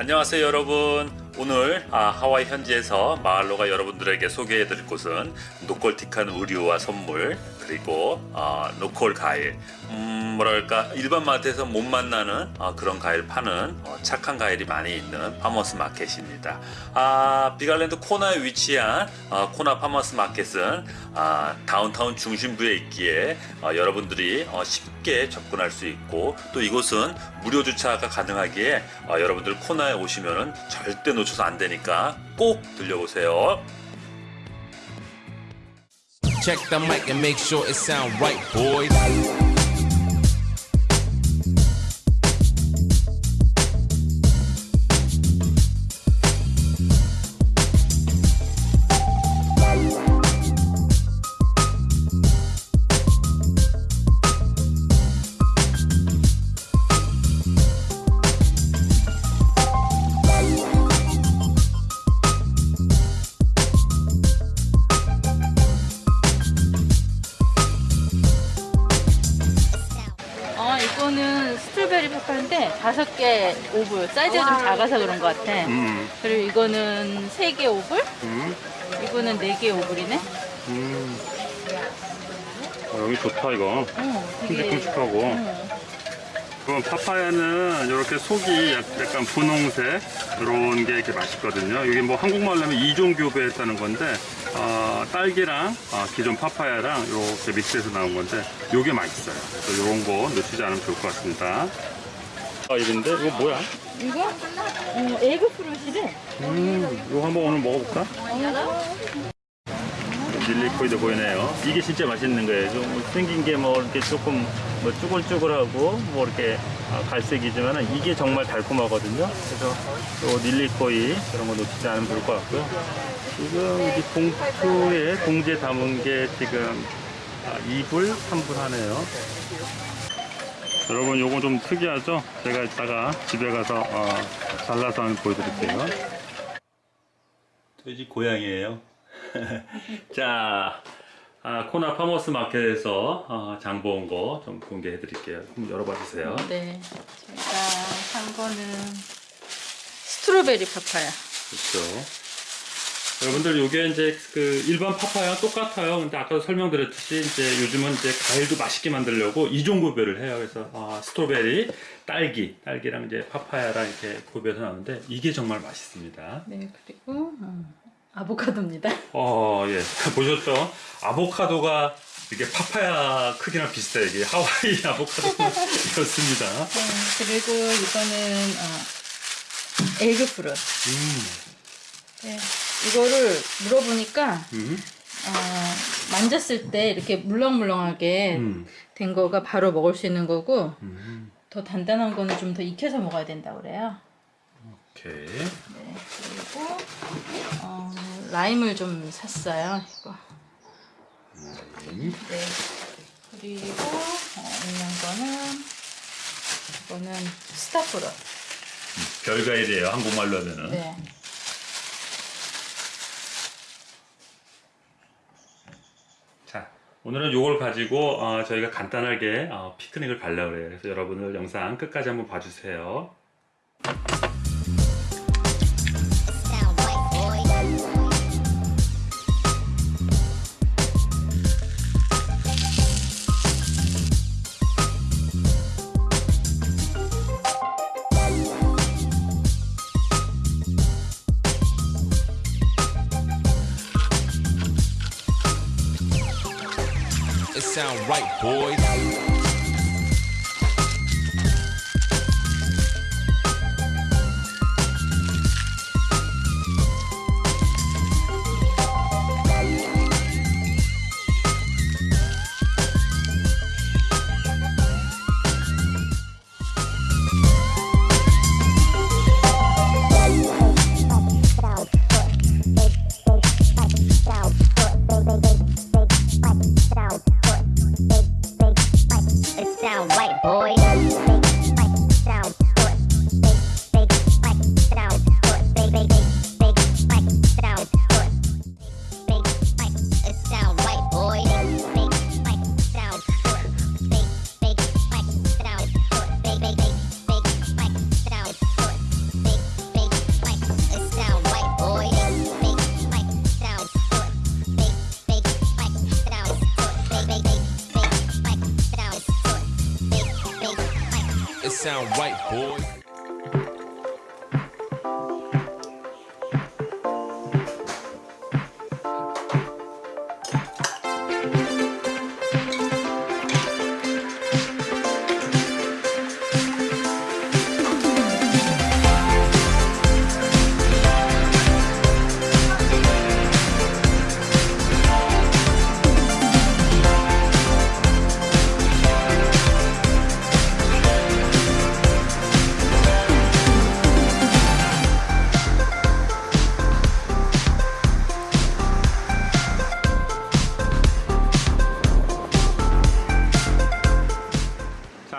안녕하세요 여러분. 오늘 아, 하와이 현지에서 마을로가 여러분들에게 소개해드릴 곳은 local틱한 의류와 선물 그리고 아, local 과일 음, 뭐랄까 일반 마트에서 못 만나는 아, 그런 과일 파는 어, 착한 과일이 많이 있는 farmers market입니다 아, 빅아일랜드 코나에 위치한 아, 코나 farmers market은 아, 다운타운 중심부에 있기에 어, 여러분들이 어, 쉽게 접근할 수 있고 또 이곳은 무료 주차가 가능하기에 어, 여러분들 코나에 오시면은 절대 놓쳐서 안 되니까 꼭 들려오세요. Check the mic and make sure it sound right, boys. 페퍼인데 다섯 개 오불 사이즈가 좀 작아서 그런 것 같아. 음, 그리고 이거는 세 개 오불, 음, 이거는 네 개 오불이네. 음. 어, 여기 좋다 이거. 어, 되게. 큼직큼직하고. 어. 그럼 파파야는 이렇게 속이 약간 분홍색 이런 게 이렇게 맛있거든요. 이게 뭐 한국말로 하면 이종 교배했다는 건데 어, 딸기랑 어, 기존 파파야랑 이렇게 믹스해서 나온 건데 이게 맛있어요. 그래서 이런 거 놓치지 않으면 좋을 것 같습니다. 아 이런데 이거 뭐야? 이거? 어, 에그 프루시래. 음, 이거 한번 오늘 먹어볼까? 릴리코이도 보이네요. 이게 진짜 맛있는 거예요. 좀 생긴 게 뭐 이렇게 조금 뭐 쭈글쭈글하고 뭐 이렇게 아, 갈색이지만 이게 정말 달콤하거든요. 그래서 또 릴리코이 그런 거 놓치지 않으면 좋을 것 같고요. 지금 이 봉투에 봉지에 담은 게 지금 아, 2불, 3불 하네요. 여러분 요거 좀 특이하죠? 제가 이따가 집에 가서 어, 잘라서 한번 보여드릴게요. 돼지 고양이에요. 자, 아, 코나 farmers market에서 어, 장본거좀 공개해 드릴게요. 한번 열어봐 주세요. 네. 제가 산 거는 strawberry 파파야. 그렇죠. 여러분들 요게 이제 그 일반 파파야 똑같아요. 근데 아까도 설명드렸듯이 이제 요즘은 이제 과일도 맛있게 만들려고 이종 구별을 해요. 그래서 아, 스트로베리, 딸기, 딸기랑 이제 파파야랑 이렇게 구별해서 나오는데 이게 정말 맛있습니다. 네, 그리고 음, 아보카도입니다. 어, 예. 보셨죠? 아보카도가 이게 파파야 크기랑 비슷해요. 이게 하와이 아보카도였습니다. 네, 그리고 이거는 어, egg fruit. 음, 네, 이거를 물어보니까 음, 어, 만졌을 때 이렇게 물렁물렁하게 음, 된 거가 바로 먹을 수 있는 거고 음. 더 단단한 거는 좀 더 익혀서 먹어야 된다고 그래요. 오케이. 네, 그리고 어, 라임을 좀 샀어요. 이거. 음, 네. 그리고 어, 있는 거는 이거는 스타프로. 별과일이에요. 한국말로 하면은. 네. 자, 오늘은 요걸 가지고 어, 저희가 간단하게 어, 피크닉을 가려고 해요. 그래서 여러분들 영상 끝까지 한번 봐주세요. It sound right, boys. Sound right, boy.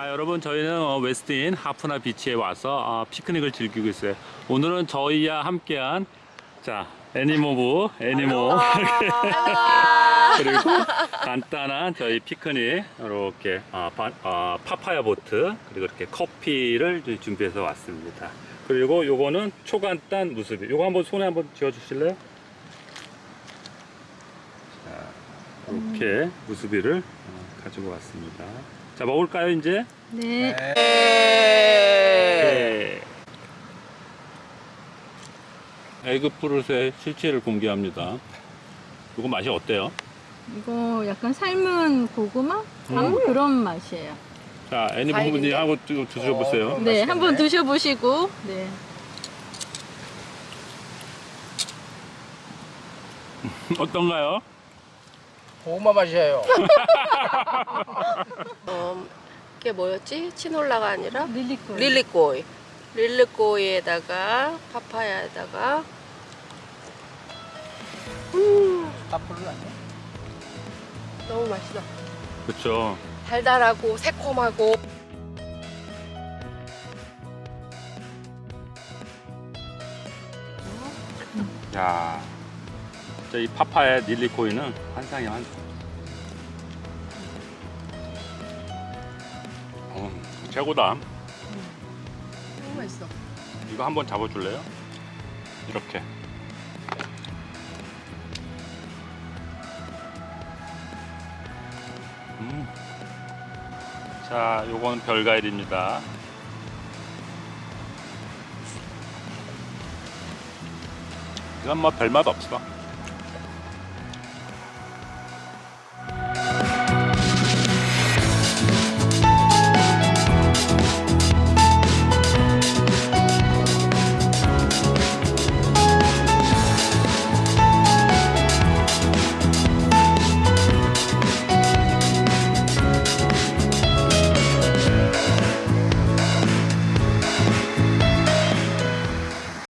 여러분 저희는 어, 웨스틴 하푸나 비치에 와서 어, 피크닉을 즐기고 있어요. 오늘은 저희와 함께한 자 애니모부 애니모. 그리고 간단한 저희 피크닉 이렇게 어, 바- 어, 파파야 보트 그리고 이렇게 커피를 준비해서 왔습니다. 그리고 요거는 초간단 무수비. 요거 한번 손에 한번 쥐어 주실래요? 자 이렇게 무수비를 어, 가지고 왔습니다 자 먹을까요 이제? 네. 네. 에그 프루트의 실체를 공개합니다. 이거 맛이 어때요? 이거 약간 삶은 고구마? 음, 그런 맛이에요. 자, 애니 부모님 하고 드- 드셔보세요. 어, 네. 한번 드셔보시고. 네. 어떤가요? 고구마 맛이에요. 어, 그게 뭐였지? 치놀라가 아니라 릴리콜. 릴리꼬이. 릴리꼬이에다가 파파야에다가 앞으로는 아니야? 너무 맛있어. 그렇죠. 달달하고 새콤하고 야, 진짜 이 파파의 닐리코이는 환상이야 환상. 최고다. 너무 맛있어. 이거 한번 잡아줄래요? 이렇게. 음. 자, 요건 별과일입니다. 이건 뭐 별맛 없어.